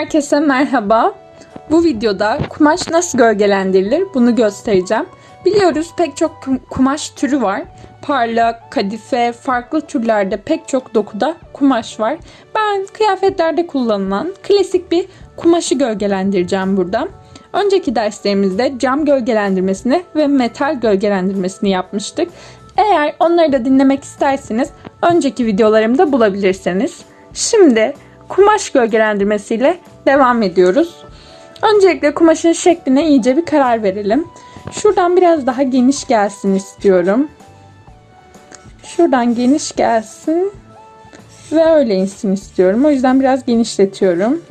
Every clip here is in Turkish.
Herkese merhaba. Bu videoda kumaş nasıl gölgelendirilir bunu göstereceğim. Biliyoruz pek çok kum- kumaş türü var. Parlak, kadife, farklı türlerde pek çok dokuda kumaş var. Ben kıyafetlerde kullanılan klasik bir kumaşı gölgelendireceğim burada. Önceki derslerimizde cam gölgelendirmesini ve metal gölgelendirmesini yapmıştık. Eğer onları da dinlemek isterseniz önceki videolarımda bulabilirsiniz. Şimdi kumaş gölgelendirmesiyle devam ediyoruz. Öncelikle kumaşın şekline iyice bir karar verelim. Şuradan biraz daha geniş gelsin istiyorum. Şuradan geniş gelsin ve öyle insin istiyorum. O yüzden biraz genişletiyorum.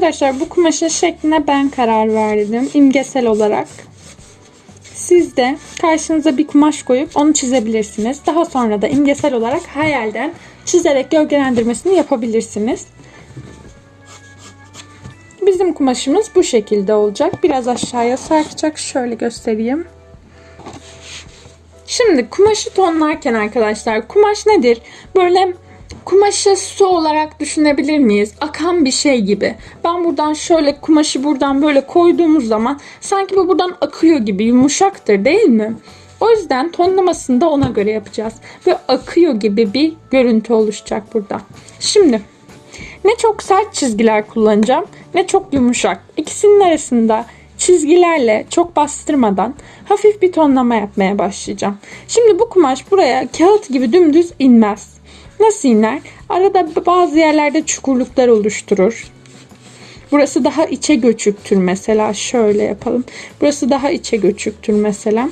Arkadaşlar bu kumaşın şekline ben karar verdim imgesel olarak. Siz de karşınıza bir kumaş koyup onu çizebilirsiniz. Daha sonra da imgesel olarak hayalden çizerek gölgelendirmesini yapabilirsiniz. Bizim kumaşımız bu şekilde olacak. Biraz aşağıya sarkacak. Şöyle göstereyim. Şimdi kumaşı tonlarken arkadaşlar kumaş nedir? Böyle kumaşı su olarak düşünebilir miyiz? Akan bir şey gibi. Ben buradan şöyle kumaşı buradan böyle koyduğumuz zaman sanki bu buradan akıyor gibi yumuşaktır değil mi? O yüzden tonlamasını da ona göre yapacağız. Ve akıyor gibi bir görüntü oluşacak burada. Şimdi ne çok sert çizgiler kullanacağım ne çok yumuşak. İkisinin arasında çizgilerle çok bastırmadan hafif bir tonlama yapmaya başlayacağım. Şimdi bu kumaş buraya kağıt gibi dümdüz inmez. Nasıl iner? Arada bazı yerlerde çukurluklar oluşturur. Burası daha içe göçüktür mesela. Şöyle yapalım. Burası daha içe göçüktür mesela.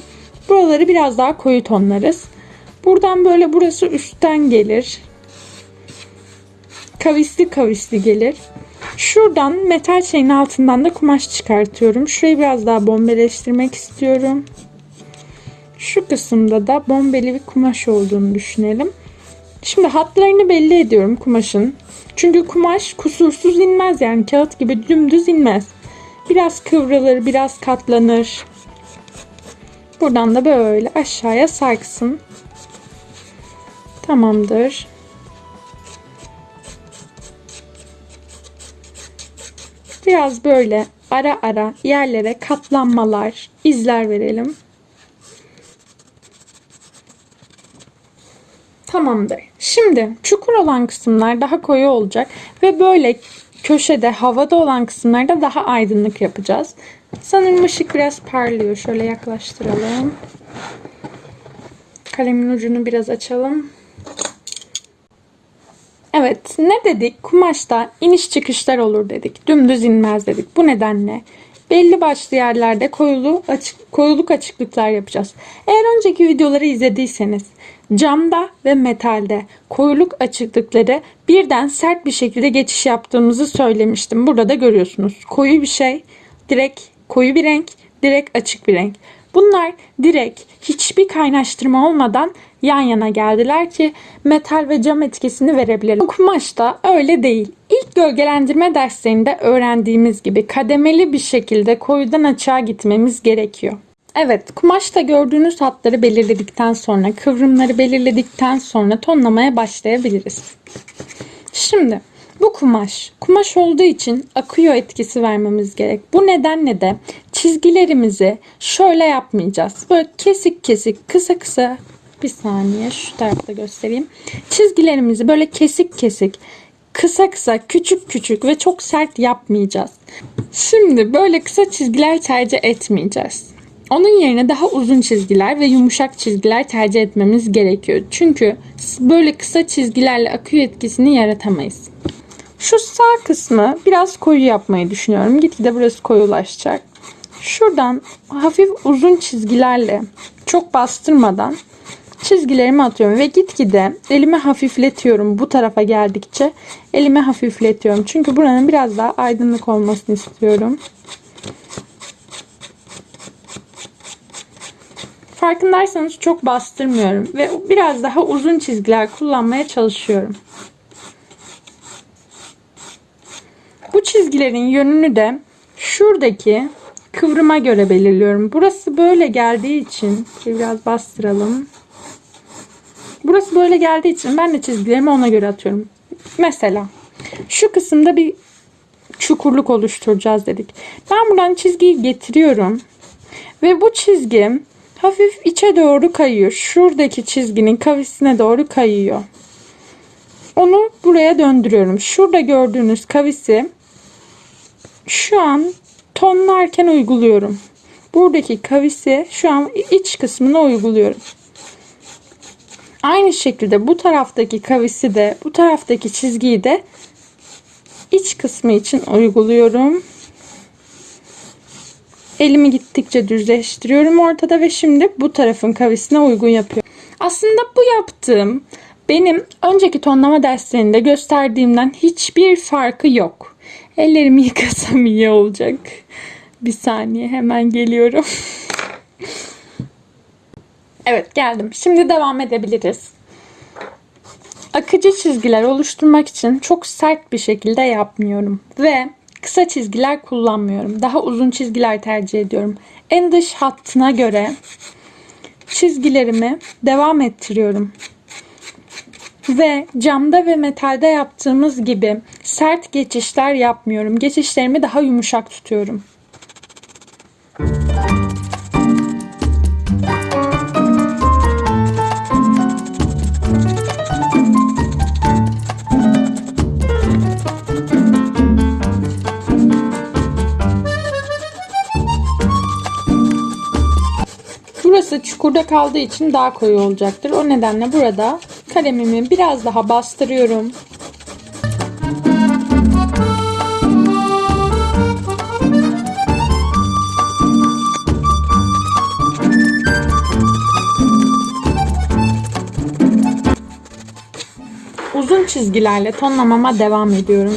Buraları biraz daha koyu tonlarız. Buradan böyle burası üstten gelir. Kavisli kavisli gelir. Şuradan metal şeyin altından da kumaş çıkartıyorum. Şurayı biraz daha bombeleştirmek istiyorum. Şu kısımda da bombeli bir kumaş olduğunu düşünelim. Şimdi hatlarını belli ediyorum kumaşın. Çünkü kumaş kusursuz inmez yani kağıt gibi dümdüz inmez. Biraz kıvrılır, biraz katlanır. Buradan da böyle aşağıya sarksın. Tamamdır. Biraz böyle ara ara yerlere katlanmalar, izler verelim. Tamamdır. Şimdi çukur olan kısımlar daha koyu olacak ve böyle köşede havada olan kısımlarda daha aydınlık yapacağız. Sanırım ışık biraz parlıyor. Şöyle yaklaştıralım. Kalemin ucunu biraz açalım. Evet ne dedik? Kumaşta iniş çıkışlar olur dedik. Dümdüz inmez dedik. Bu nedenle belli başlı yerlerde koyulu açık, koyuluk açıklıklar yapacağız. Eğer önceki videoları izlediyseniz camda ve metalde koyuluk açıklıkları birden sert bir şekilde geçiş yaptığımızı söylemiştim. Burada da görüyorsunuz. Koyu bir şey, direkt koyu bir renk, direkt açık bir renk. Bunlar direkt hiçbir kaynaştırma olmadan yan yana geldiler ki metal ve cam etkisini verebilelim. Bu kumaşta öyle değil. İlk gölgelendirme derslerinde öğrendiğimiz gibi kademeli bir şekilde koyudan açığa gitmemiz gerekiyor. Evet, kumaşta gördüğünüz hatları belirledikten sonra, kıvrımları belirledikten sonra tonlamaya başlayabiliriz. Şimdi bu kumaş, kumaş olduğu için akıyor etkisi vermemiz gerek. Bu nedenle de çizgilerimizi şöyle yapmayacağız. Böyle kesik kesik, kısa kısa bir saniye şu tarafta göstereyim. Çizgilerimizi böyle kesik kesik, kısa kısa, küçük küçük ve çok sert yapmayacağız. Şimdi böyle kısa çizgiler tercih etmeyeceğiz. Onun yerine daha uzun çizgiler ve yumuşak çizgiler tercih etmemiz gerekiyor. Çünkü böyle kısa çizgilerle akıyor etkisini yaratamayız. Şu sağ kısmı biraz koyu yapmayı düşünüyorum. Gitgide burası koyulaşacak. Şuradan hafif uzun çizgilerle çok bastırmadan çizgilerimi atıyorum ve gitgide elimi hafifletiyorum bu tarafa geldikçe elimi hafifletiyorum. Çünkü buranın biraz daha aydınlık olmasını istiyorum. Farkındaysanız çok bastırmıyorum ve biraz daha uzun çizgiler kullanmaya çalışıyorum. Bu çizgilerin yönünü de şuradaki kıvrıma göre belirliyorum. Burası böyle geldiği için biraz bastıralım. Burası böyle geldiği için ben de çizgilerimi ona göre atıyorum. Mesela şu kısımda bir çukurluk oluşturacağız dedik. Ben buradan çizgiyi getiriyorum. Ve bu çizgi hafif içe doğru kayıyor. Şuradaki çizginin kavisine doğru kayıyor. Onu buraya döndürüyorum. Şurada gördüğünüz kavisi şu an tonlarken uyguluyorum. Buradaki kavisi şu an iç kısmına uyguluyorum. Aynı şekilde bu taraftaki kavisi de bu taraftaki çizgiyi de iç kısmı için uyguluyorum. Elimi gittikçe düzleştiriyorum ortada ve şimdi bu tarafın kavisine uygun yapıyorum. Aslında bu yaptığım benim önceki tonlama derslerinde gösterdiğimden hiçbir farkı yok. Ellerimi yıkasam iyi olacak. Bir saniye hemen geliyorum. evet geldim. Şimdi devam edebiliriz. Akıcı çizgiler oluşturmak için çok sert bir şekilde yapmıyorum. Ve kısa çizgiler kullanmıyorum. Daha uzun çizgiler tercih ediyorum. En dış hattına göre çizgilerimi devam ettiriyorum. Ve camda ve metalde yaptığımız gibi sert geçişler yapmıyorum. Geçişlerimi daha yumuşak tutuyorum. Burası çukurda kaldığı için daha koyu olacaktır. O nedenle burada kalemimi biraz daha bastırıyorum. Uzun çizgilerle tonlamama devam ediyorum.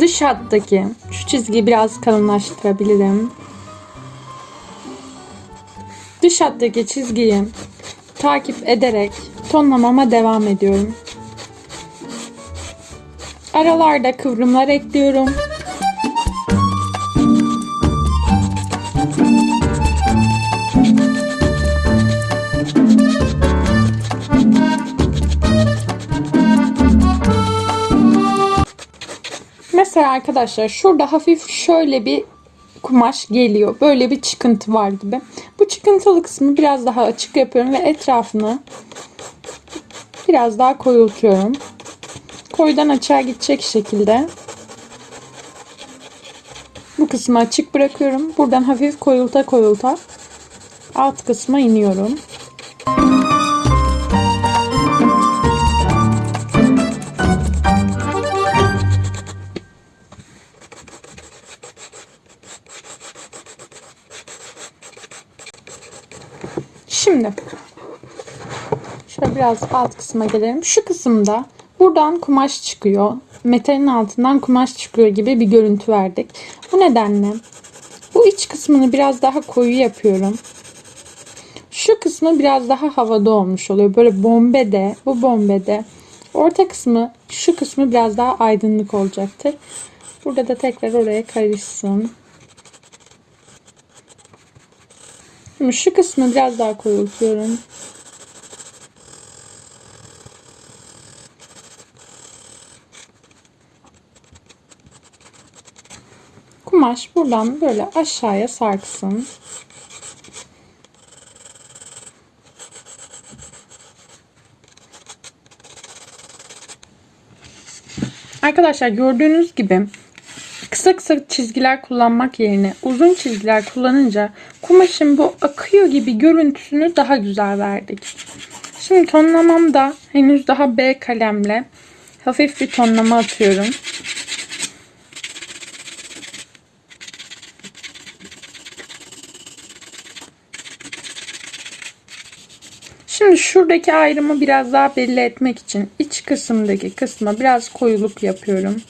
Dış hattaki şu çizgiyi biraz kalınlaştırabilirim. Dış hattaki çizgiyi takip ederek tonlamama devam ediyorum. Aralarda kıvrımlar ekliyorum. Mesela arkadaşlar şurada hafif şöyle bir kumaş geliyor. Böyle bir çıkıntı var gibi. Çıkıntılı kısmı biraz daha açık yapıyorum ve etrafını biraz daha koyultuyorum. Koyudan açığa gidecek şekilde bu kısmı açık bırakıyorum. Buradan hafif koyulta koyulta alt kısma iniyorum. Şimdi şöyle biraz alt kısma gelelim. Şu kısımda buradan kumaş çıkıyor. Metalin altından kumaş çıkıyor gibi bir görüntü verdik. Bu nedenle bu iç kısmını biraz daha koyu yapıyorum. Şu kısmı biraz daha havada olmuş oluyor. Böyle bombede, bu bombede. Orta kısmı, şu kısmı biraz daha aydınlık olacaktır. Burada da tekrar oraya karışsın. Şimdi şu kısmı biraz daha koyultuyorum. Kumaş buradan böyle aşağıya sarksın. Arkadaşlar gördüğünüz gibi kısa kısa çizgiler kullanmak yerine uzun çizgiler kullanınca kumaşın bu akıyor gibi görüntüsünü daha güzel verdik. Şimdi tonlamamda henüz daha B kalemle hafif bir tonlama atıyorum. Şimdi şuradaki ayrımı biraz daha belli etmek için iç kısımdaki kısma biraz koyuluk yapıyorum.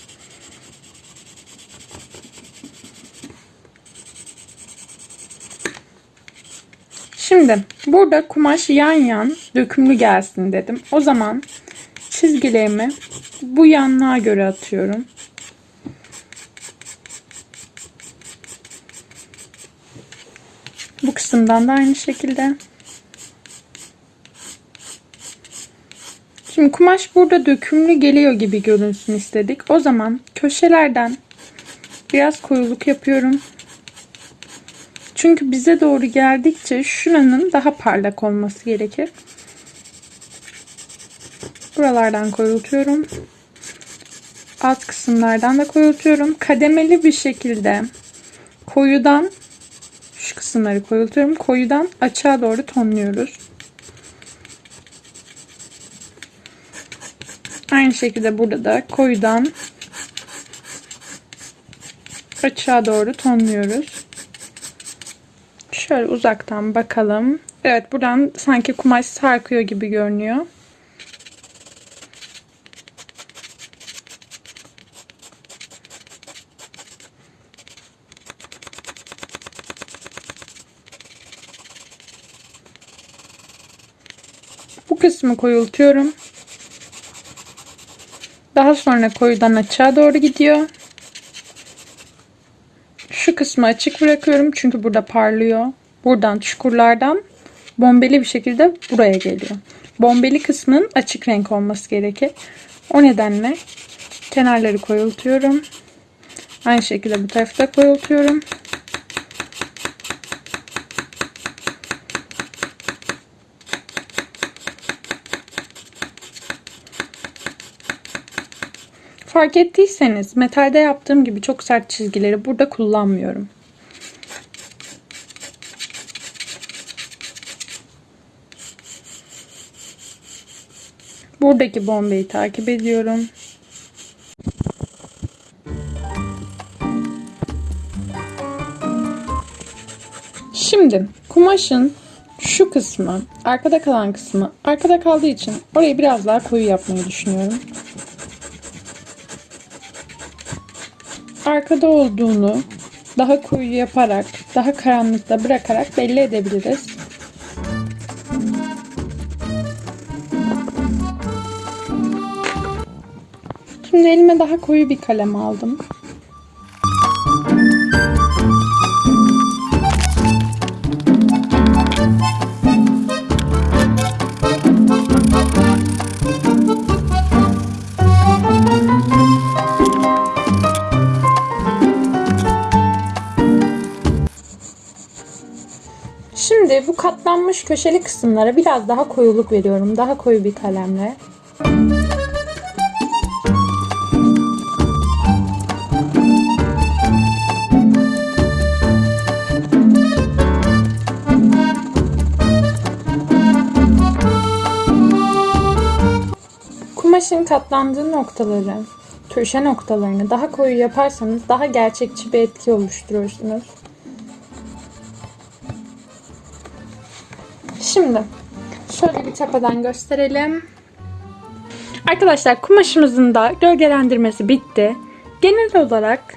Şimdi burada kumaş yan yan dökümlü gelsin dedim. O zaman çizgilerimi bu yanlığa göre atıyorum. kısımdan da aynı şekilde. Şimdi kumaş burada dökümlü geliyor gibi görünsün istedik. O zaman köşelerden biraz koyuluk yapıyorum. Çünkü bize doğru geldikçe şuranın daha parlak olması gerekir. Buralardan koyultuyorum. Alt kısımlardan da koyultuyorum. Kademeli bir şekilde koyudan şu kısımları koyultuyorum. Koyudan açığa doğru tonluyoruz. Aynı şekilde burada da koyudan açığa doğru tonluyoruz. Şöyle uzaktan bakalım. Evet buradan sanki kumaş sarkıyor gibi görünüyor. Bu kısmı koyultuyorum. Daha sonra koyudan açığa doğru gidiyor. Şu kısmı açık bırakıyorum çünkü burada parlıyor. Buradan çukurlardan bombeli bir şekilde buraya geliyor. Bombeli kısmın açık renk olması gerekir. O nedenle kenarları koyultuyorum. Aynı şekilde bu tarafta koyultuyorum. Fark ettiyseniz metalde yaptığım gibi çok sert çizgileri burada kullanmıyorum. Buradaki bombeyi takip ediyorum. Şimdi kumaşın şu kısmı, arkada kalan kısmı, arkada kaldığı için orayı biraz daha koyu yapmayı düşünüyorum. arkada olduğunu daha koyu yaparak, daha karanlıkta bırakarak belli edebiliriz. Şimdi elime daha koyu bir kalem aldım. Şimdi bu katlanmış köşeli kısımlara biraz daha koyuluk veriyorum. Daha koyu bir kalemle. Kumaşın katlandığı noktaları, köşe noktalarını daha koyu yaparsanız daha gerçekçi bir etki oluşturursunuz. Şimdi şöyle bir tepeden gösterelim. Arkadaşlar kumaşımızın da gölgelendirmesi bitti. Genel olarak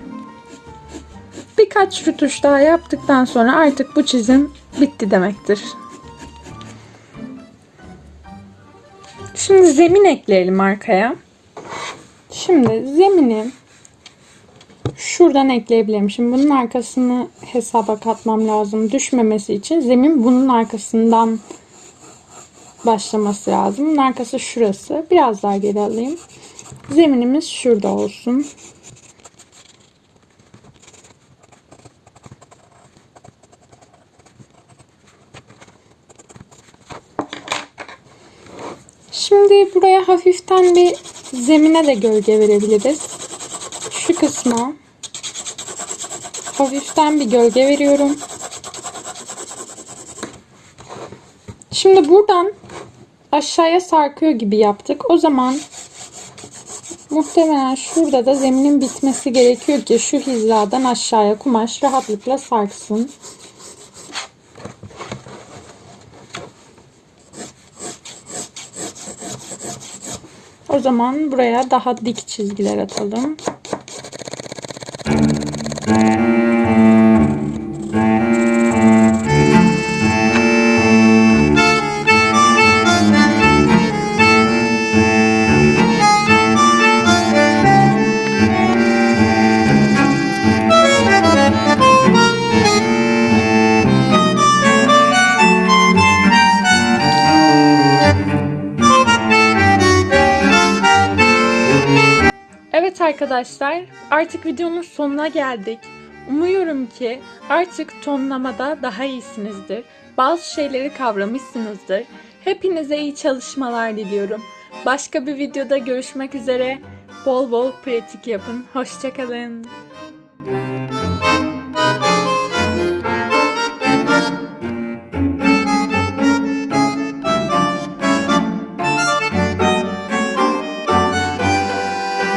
birkaç rütuş daha yaptıktan sonra artık bu çizim bitti demektir. Şimdi zemin ekleyelim arkaya. Şimdi zemini şuradan ekleyebilirim. Şimdi bunun arkasını hesaba katmam lazım. Düşmemesi için zemin bunun arkasından başlaması lazım. Bunun arkası şurası. Biraz daha geri alayım. Zeminimiz şurada olsun. Şimdi buraya hafiften bir zemine de gölge verebiliriz. Şu kısma hafiften bir gölge veriyorum. Şimdi buradan aşağıya sarkıyor gibi yaptık. O zaman muhtemelen şurada da zeminin bitmesi gerekiyor ki şu hizadan aşağıya kumaş rahatlıkla sarksın. O zaman buraya daha dik çizgiler atalım. Arkadaşlar artık videonun sonuna geldik. Umuyorum ki artık tonlamada daha iyisinizdir. Bazı şeyleri kavramışsınızdır. Hepinize iyi çalışmalar diliyorum. Başka bir videoda görüşmek üzere. Bol bol pratik yapın. Hoşçakalın.